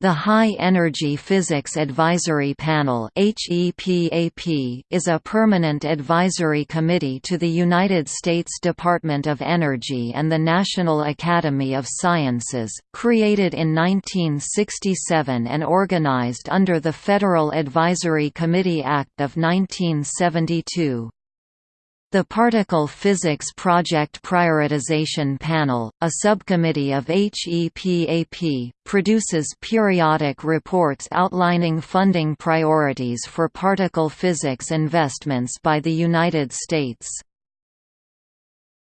The High Energy Physics Advisory Panel is a permanent advisory committee to the United States Department of Energy and the National Academy of Sciences, created in 1967 and organized under the Federal Advisory Committee Act of 1972. The Particle Physics Project Prioritization Panel, a subcommittee of HEPAP, produces periodic reports outlining funding priorities for particle physics investments by the United States.